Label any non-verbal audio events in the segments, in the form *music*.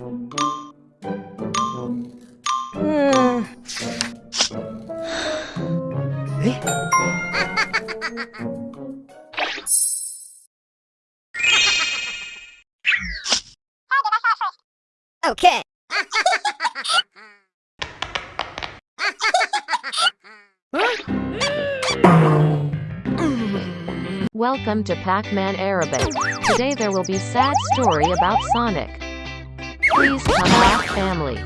okay. Welcome to Pac-Man Arabic. Today there will be sad story about Sonic. Please come back family.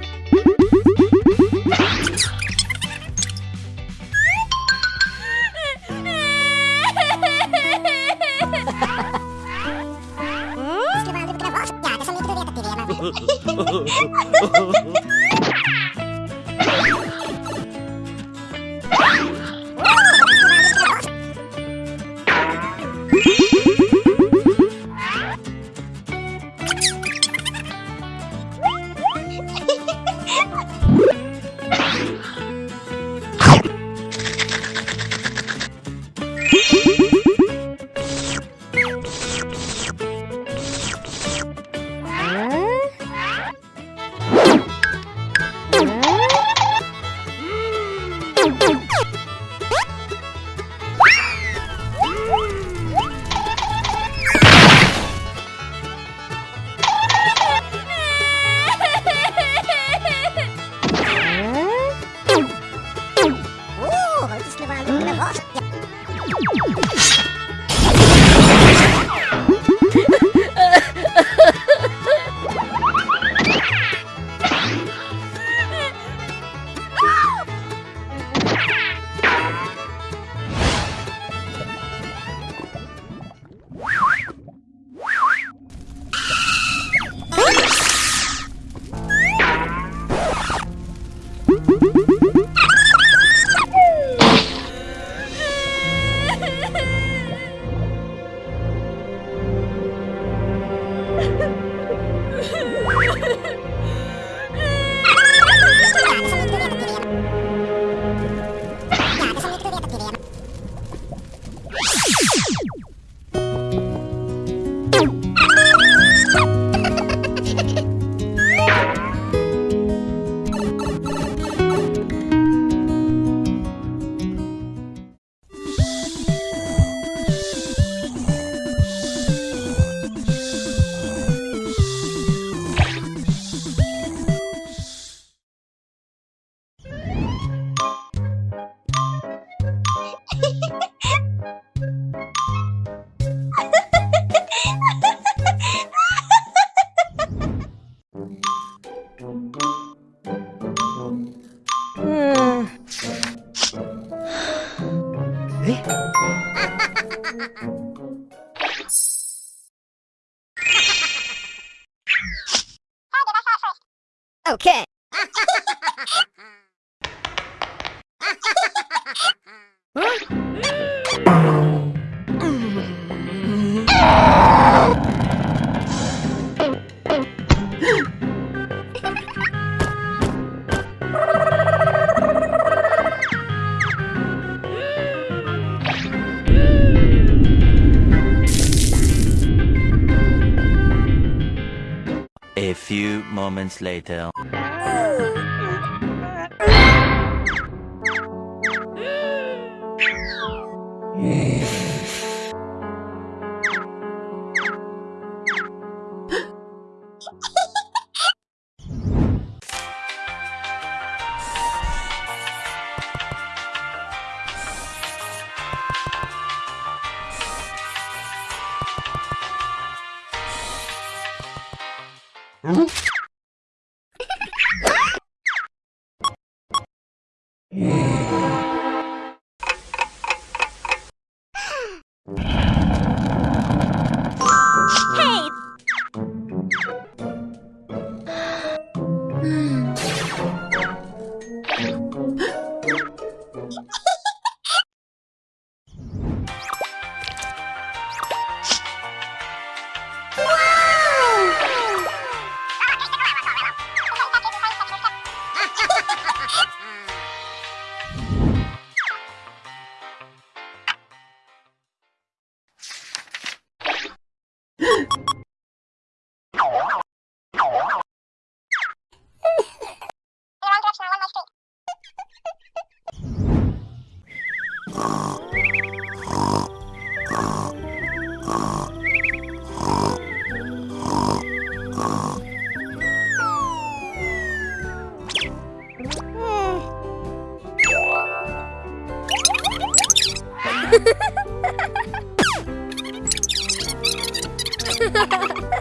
*laughs* Boom, boom. Okay. A few moments later. *laughs* Yeah. ハハハハ!